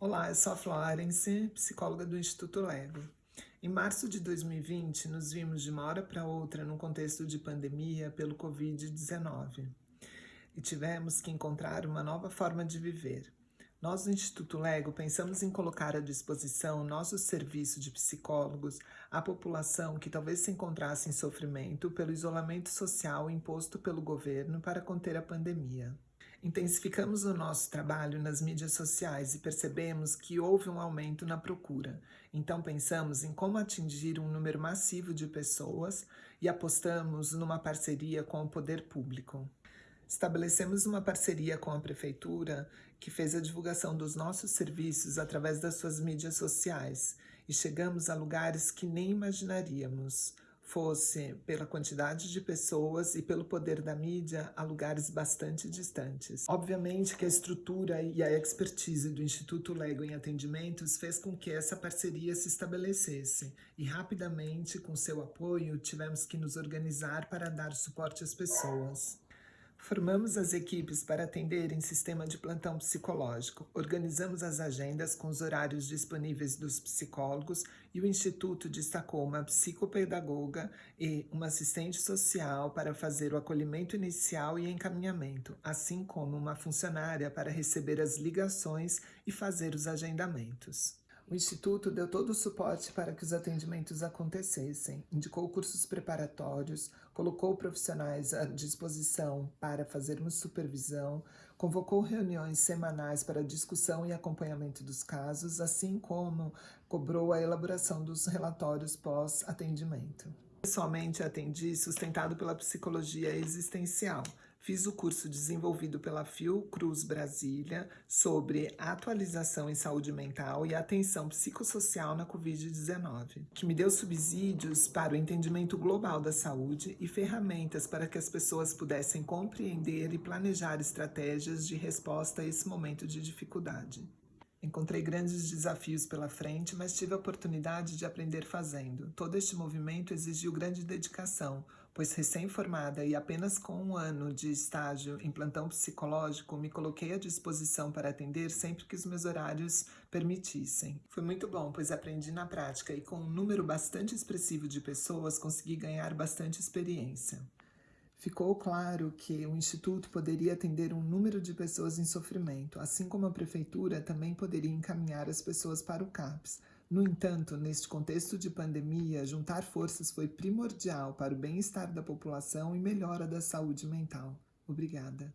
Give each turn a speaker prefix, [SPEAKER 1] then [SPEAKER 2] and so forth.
[SPEAKER 1] Olá, eu sou a Florence, psicóloga do Instituto Lego. Em março de 2020, nos vimos de uma hora para outra num contexto de pandemia pelo Covid-19 e tivemos que encontrar uma nova forma de viver. Nós, do Instituto Lego, pensamos em colocar à disposição nosso serviço de psicólogos à população que talvez se encontrasse em sofrimento pelo isolamento social imposto pelo governo para conter a pandemia. Intensificamos o nosso trabalho nas mídias sociais e percebemos que houve um aumento na procura. Então pensamos em como atingir um número massivo de pessoas e apostamos numa parceria com o poder público. Estabelecemos uma parceria com a Prefeitura que fez a divulgação dos nossos serviços através das suas mídias sociais e chegamos a lugares que nem imaginaríamos fosse pela quantidade de pessoas e pelo poder da mídia a lugares bastante distantes. Obviamente que a estrutura e a expertise do Instituto Lego em atendimentos fez com que essa parceria se estabelecesse e rapidamente, com seu apoio, tivemos que nos organizar para dar suporte às pessoas. Formamos as equipes para atender em sistema de plantão psicológico, organizamos as agendas com os horários disponíveis dos psicólogos e o Instituto destacou uma psicopedagoga e uma assistente social para fazer o acolhimento inicial e encaminhamento, assim como uma funcionária para receber as ligações e fazer os agendamentos. O Instituto deu todo o suporte para que os atendimentos acontecessem, indicou cursos preparatórios, colocou profissionais à disposição para fazermos supervisão, convocou reuniões semanais para discussão e acompanhamento dos casos, assim como cobrou a elaboração dos relatórios pós-atendimento. Pessoalmente atendi sustentado pela psicologia existencial, Fiz o curso desenvolvido pela Fiocruz Brasília sobre atualização em saúde mental e atenção psicossocial na Covid-19, que me deu subsídios para o entendimento global da saúde e ferramentas para que as pessoas pudessem compreender e planejar estratégias de resposta a esse momento de dificuldade. Encontrei grandes desafios pela frente, mas tive a oportunidade de aprender fazendo. Todo este movimento exigiu grande dedicação, pois recém-formada e apenas com um ano de estágio em plantão psicológico, me coloquei à disposição para atender sempre que os meus horários permitissem. Foi muito bom, pois aprendi na prática e com um número bastante expressivo de pessoas consegui ganhar bastante experiência. Ficou claro que o Instituto poderia atender um número de pessoas em sofrimento, assim como a Prefeitura também poderia encaminhar as pessoas para o CAPS. No entanto, neste contexto de pandemia, juntar forças foi primordial para o bem-estar da população e melhora da saúde mental. Obrigada.